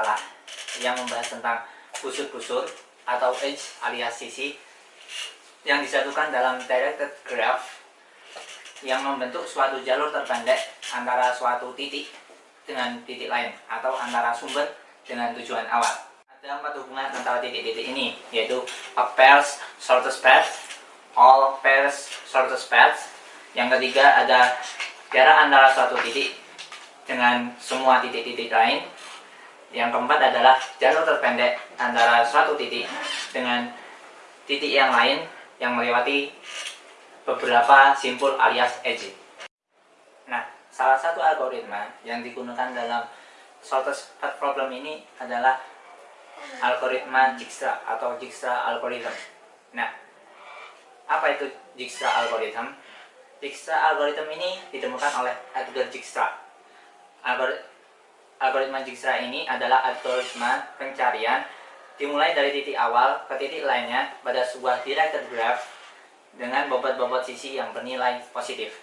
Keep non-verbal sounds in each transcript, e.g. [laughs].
masalah yang membahas tentang busur-busur atau edge alias sisi yang disatukan dalam directed graph yang membentuk suatu jalur terpendek antara suatu titik dengan titik lain atau antara sumber dengan tujuan awal. Ada empat hubungan antara titik-titik ini, yaitu a pairs shortest path, all pairs shortest path. Yang ketiga ada jarak antara suatu titik dengan semua titik-titik lain. Yang keempat adalah jalur terpendek antara suatu titik dengan titik yang lain yang melewati beberapa simpul alias edge. Nah, salah satu algoritma yang digunakan dalam shortest path problem ini adalah algoritma Dijkstra atau Dijkstra algorithm. Nah, apa itu Dijkstra algorithm? Dijkstra algorithm ini ditemukan oleh Edgar Dijkstra. Algoritma Dijkstra ini adalah algoritma pencarian dimulai dari titik awal ke titik lainnya pada sebuah directed graph dengan bobot-bobot sisi yang bernilai positif.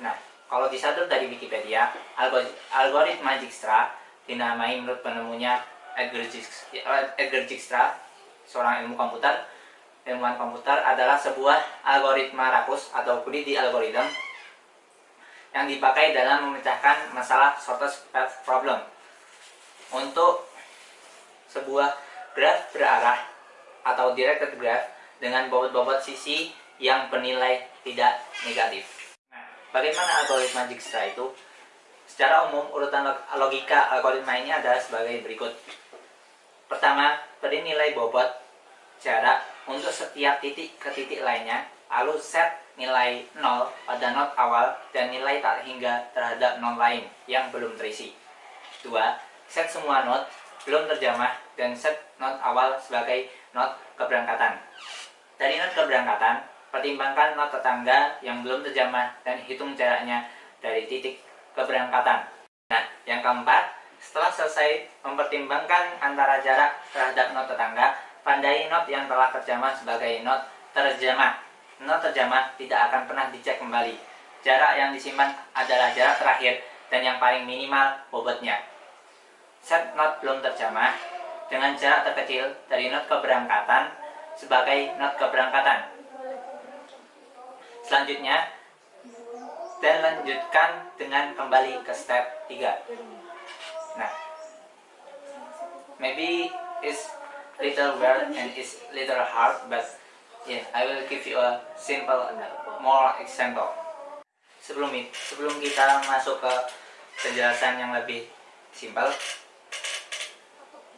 Nah, kalau disadur dari Wikipedia, algoritma Dijkstra dinamai menurut penemunya Edgar Dijkstra, seorang ilmu komputer. Ilmuwan komputer adalah sebuah algoritma rakus atau greedy algorithm yang dipakai dalam memecahkan masalah shortest path problem. Untuk sebuah graf berarah atau directed graph dengan bobot-bobot sisi yang bernilai tidak negatif. Nah, bagaimana algoritma Dijkstra itu? Secara umum, urutan logika algoritma ini adalah sebagai berikut. Pertama, beri nilai bobot jarak untuk setiap titik ke titik lainnya, lalu set nilai 0 pada not awal dan nilai tak hingga terhadap not lain yang belum terisi. Dua, set semua not belum terjamah dan set not awal sebagai not keberangkatan. Dari not keberangkatan, pertimbangkan not tetangga yang belum terjamah dan hitung jaraknya dari titik keberangkatan. Nah, yang keempat, setelah selesai mempertimbangkan antara jarak terhadap not tetangga, pandai not yang telah terjamah sebagai not terjamah. Not terjamah tidak akan pernah dicek kembali. Jarak yang disimpan adalah jarak terakhir dan yang paling minimal bobotnya set not belum terjamah dengan jarak terkecil dari not keberangkatan sebagai not keberangkatan. Selanjutnya, dan lanjutkan dengan kembali ke step 3. Nah, maybe it's little weird and it's little hard, but yeah, I will give you a simple, more example. Sebelum sebelum kita masuk ke penjelasan yang lebih simpel,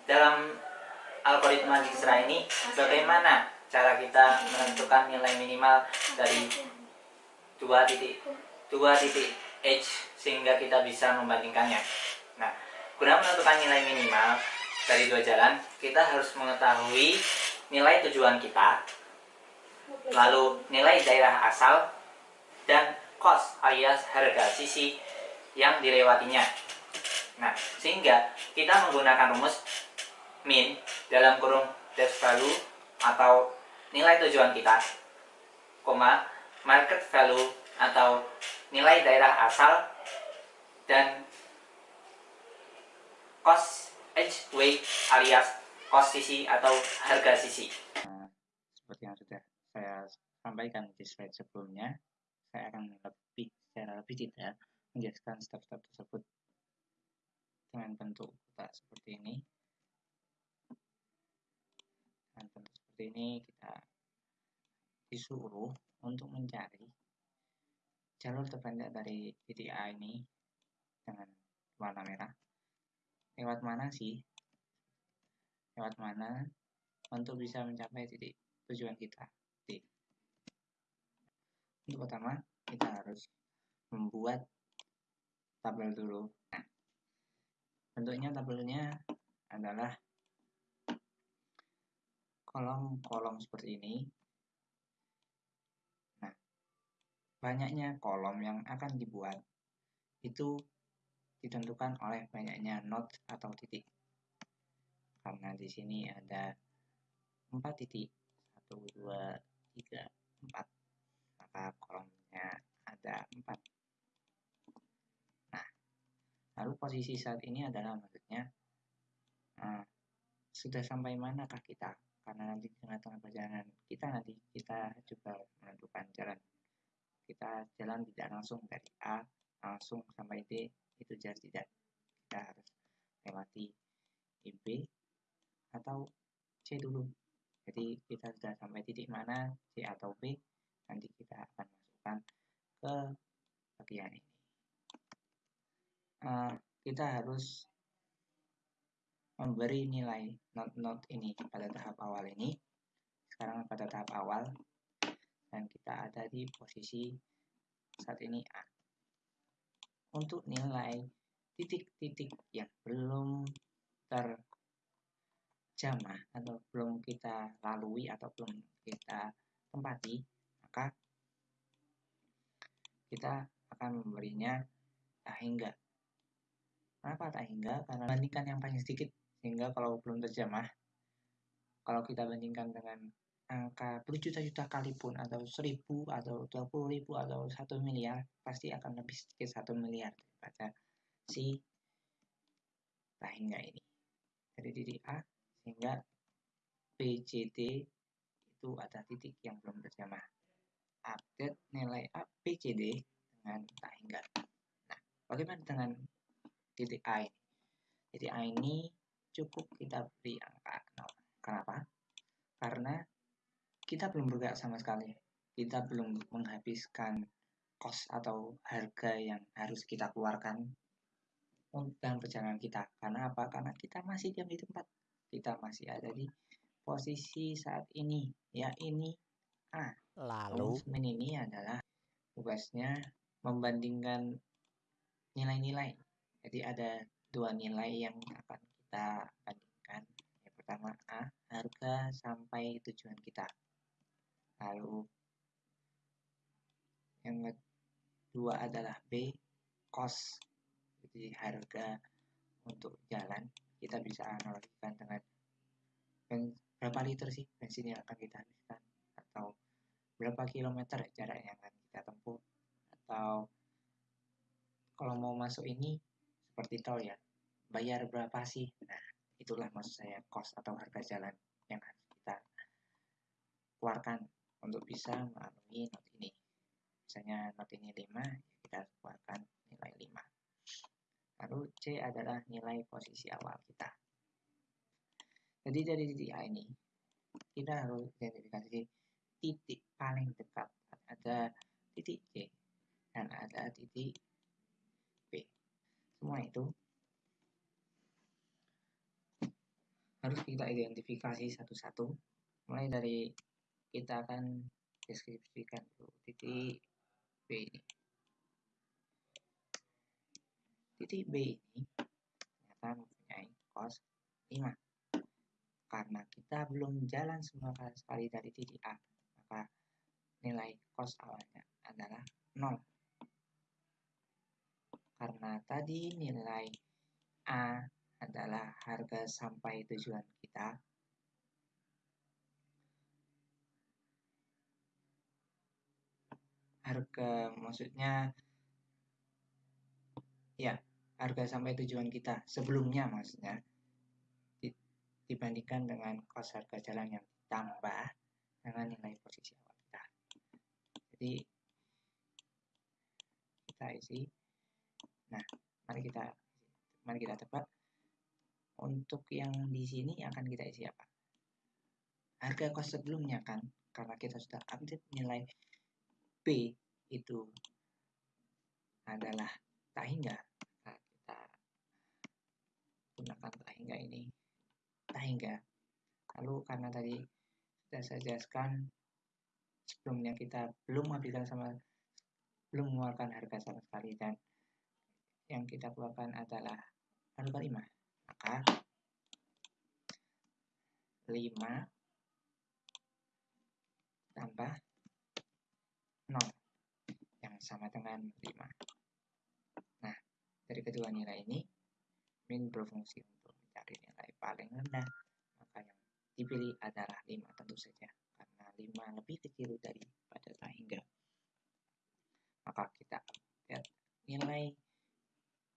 dalam algoritma Dijkstra ini bagaimana cara kita menentukan nilai minimal dari dua titik dua titik h sehingga kita bisa membandingkannya. Nah, guna menentukan nilai minimal dari dua jalan, kita harus mengetahui nilai tujuan kita, lalu nilai daerah asal, dan cost alias harga sisi yang dilewatinya. Nah, sehingga kita menggunakan rumus min dalam kurung dash value atau nilai tujuan kita, koma market value atau nilai daerah asal dan cost edge weight alias cost sisi atau harga sisi. Nah, seperti yang sudah saya sampaikan di slide sebelumnya, saya akan lebih secara lebih detail menjelaskan step-step tersebut dengan bentuk kotak seperti ini. Dengan bentuk seperti ini kita disuruh untuk mencari jalur terpendek dari titik A ini dengan warna merah. Lewat mana sih? Lewat mana untuk bisa mencapai titik tujuan kita Untuk pertama kita harus membuat tabel dulu nah, bentuknya tabelnya adalah kolom-kolom seperti ini. Nah, banyaknya kolom yang akan dibuat itu ditentukan oleh banyaknya not atau titik. karena di sini ada 4 titik 1 2 3 4 maka kolomnya ada 4 nah lalu posisi saat ini adalah maksudnya uh, sudah sampai manakah kita? Karena nanti di tengah-tengah perjalanan kita nanti kita coba menentukan jalan. Kita jalan tidak langsung dari A langsung sampai D itu jelas tidak. Kita harus lewati B atau C dulu. Jadi kita sudah sampai titik mana C atau B nanti kita akan masukkan ke bagian ini. Uh, kita harus memberi nilai not-not ini pada tahap awal ini. Sekarang pada tahap awal dan kita ada di posisi saat ini A. Untuk nilai titik-titik yang belum terjamah atau belum kita lalui atau belum kita tempati, maka kita akan memberinya tak hingga. Kenapa tak hingga? Karena bandingkan yang paling sedikit, sehingga kalau belum terjamah, kalau kita bandingkan dengan angka berjuta-juta kali pun atau seribu atau dua puluh ribu atau satu miliar pasti akan lebih sedikit satu miliar daripada si hingga ini dari titik A sehingga PCD itu ada titik yang belum terjamah update nilai A PCD dengan tak hingga nah bagaimana dengan titik A ini titik A ini cukup kita beri angka 0 kenapa karena kita belum bergerak sama sekali. Kita belum menghabiskan kos atau harga yang harus kita keluarkan dalam perjalanan kita. Karena apa? Karena kita masih diam di tempat. Kita masih ada di posisi saat ini. Ya ini A. Lalu ini adalah tugasnya membandingkan nilai-nilai. Jadi ada dua nilai yang akan kita bandingkan. Yang pertama A, harga sampai tujuan kita lalu yang kedua adalah B cost jadi harga untuk jalan kita bisa analogikan dengan berapa liter sih bensin yang akan kita habiskan atau berapa kilometer jarak yang akan kita tempuh atau kalau mau masuk ini seperti tol ya bayar berapa sih nah itulah maksud saya cost atau harga jalan yang harus kita keluarkan untuk bisa melalui not ini. Misalnya not ini 5, ya kita keluarkan nilai 5. Lalu C adalah nilai posisi awal kita. Jadi dari titik A ini, kita harus identifikasi titik paling dekat. Ada titik C dan ada titik B. Semua itu harus kita identifikasi satu-satu mulai dari kita akan deskripsikan titik B ini. Titik B ini ternyata mempunyai kos 5. Karena kita belum jalan semua sekali dari titik A, maka nilai kos awalnya adalah 0. Karena tadi nilai A adalah harga sampai tujuan kita, harga maksudnya ya harga sampai tujuan kita sebelumnya maksudnya. Dibandingkan dengan kos harga jalan yang ditambah dengan nilai posisi awal kita. Jadi kita isi nah mari kita mari kita tebak. Untuk yang di sini akan kita isi apa? Harga kos sebelumnya kan karena kita sudah update nilai B itu adalah tak hingga. Nah, kita gunakan tak hingga ini. Tak hingga. Lalu karena tadi sudah saya jelaskan sebelumnya kita belum habiskan sama belum mengeluarkan harga sama sekali dan yang kita keluarkan adalah harga 5 maka 5 tambah 0 yang sama dengan 5. Nah, dari kedua nilai ini, min berfungsi untuk mencari nilai paling rendah. Dipilih adalah 5 tentu saja. Karena 5 lebih kecil daripada tak hingga maka kita lihat nilai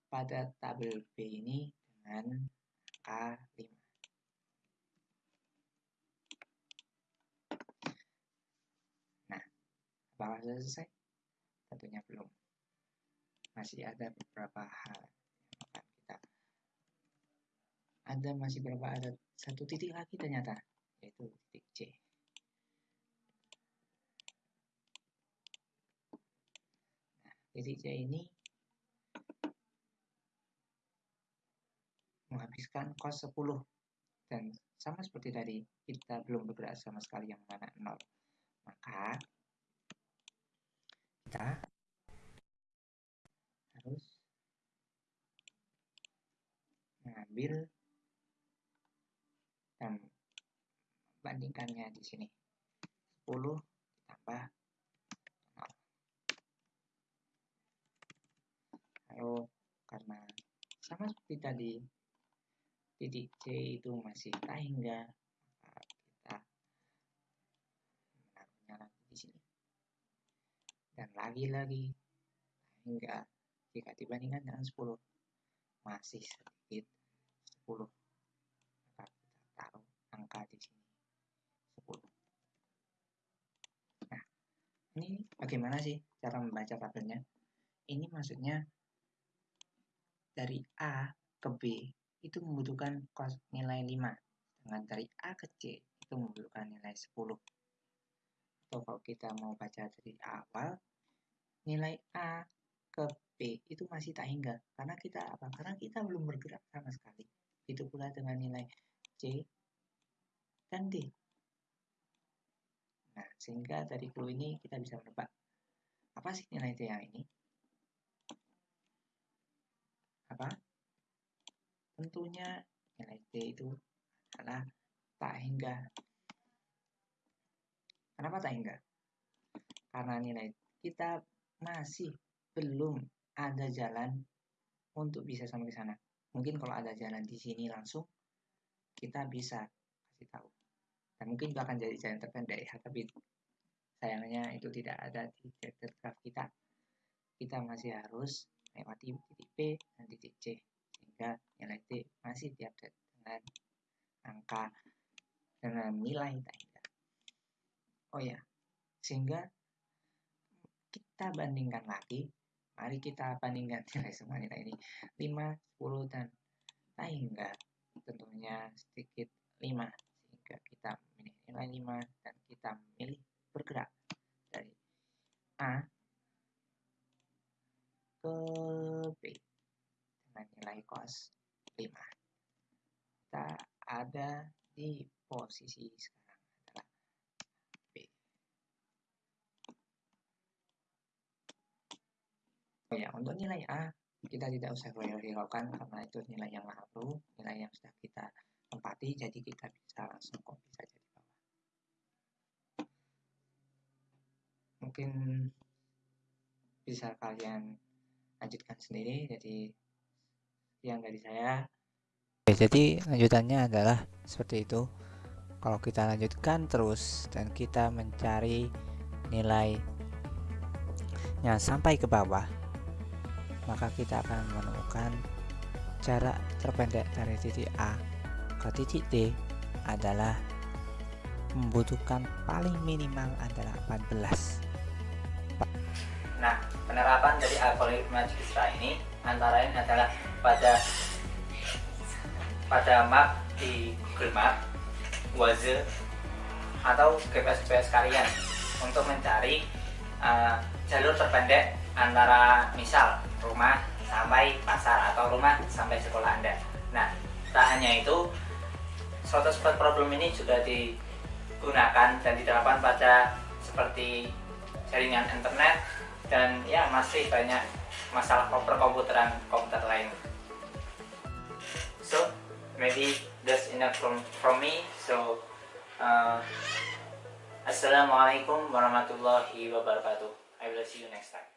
pada tabel B ini dengan angka 5 nah apakah sudah selesai? tentunya belum. Masih ada beberapa hal yang akan kita ada masih berapa ada satu titik lagi ternyata yaitu titik C. Nah titik C ini menghabiskan kos 10 dan sama seperti tadi kita belum bergerak sama sekali yang mana 0 maka kita harus mengambil dan bandingkannya di sini. 10 ditambah 0 lalu karena sama seperti tadi titik C itu masih tak hingga kita menaruhnya lagi di sini. Dan lagi-lagi hingga jika dibandingkan dengan 10 masih sedikit 10 maka kita taruh angka di sini 10 nah ini bagaimana sih cara membaca tabelnya? Ini maksudnya dari A ke B itu membutuhkan kos nilai 5 dengan dari A ke C itu membutuhkan nilai 10 atau kalau kita mau baca dari awal nilai A ke B itu masih tak hingga karena kita apa? Karena kita belum bergerak sama sekali. Itu pula dengan nilai C dan D. Nah, sehingga dari clue ini kita bisa menebak apa sih nilai T yang ini? Apa? Tentunya nilai T itu adalah tak hingga. Kenapa tak hingga? Karena nilai kita masih belum ada jalan untuk bisa sampai ke sana. Mungkin kalau ada jalan di sini langsung, kita bisa kasih tahu. Dan mungkin itu akan jadi jalan terpendek ya, tapi sayangnya itu tidak ada di directed graph kita. Kita masih harus melewati titik P dan titik C, sehingga nilai T masih diupdate dengan angka dengan nilai tak Oh ya, sehingga kita bandingkan lagi Mari kita bandingkan [laughs] nilai semua nilai ini. 5, 10, dan tak hingga tentunya sedikit 5 sehingga kita memilih nilai 5 dan kita memilih bergerak dari A ke B dengan nilai kos 5 kita ada di posisi sekarang Oh ya, untuk nilai A, kita tidak usah hiraukan karena itu nilai yang lalu, nilai yang sudah kita tempati, jadi kita bisa langsung copy saja di bawah. Mungkin bisa kalian lanjutkan sendiri, jadi yang dari saya. Oke, jadi lanjutannya adalah seperti itu. Kalau kita lanjutkan terus dan kita mencari nilainya sampai ke bawah, maka kita akan menemukan jarak terpendek dari titik A ke titik D adalah membutuhkan paling minimal adalah 14 Nah, penerapan dari algoritma Dijkstra ini antara lain adalah pada pada map di Google Map, Waze, atau GPS-GPS kalian untuk mencari uh, jalur terpendek antara misal rumah sampai pasar atau rumah sampai sekolah Anda. Nah, tak hanya itu, suatu spot problem ini juga digunakan dan diterapkan pada seperti jaringan internet dan ya masih banyak masalah perkomputeran komputer lain. So, maybe that's enough from from me. So, uh, Assalamualaikum warahmatullahi wabarakatuh. I will see you next time.